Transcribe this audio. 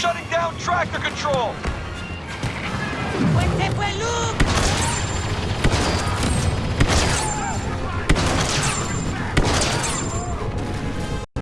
shutting down tractor control!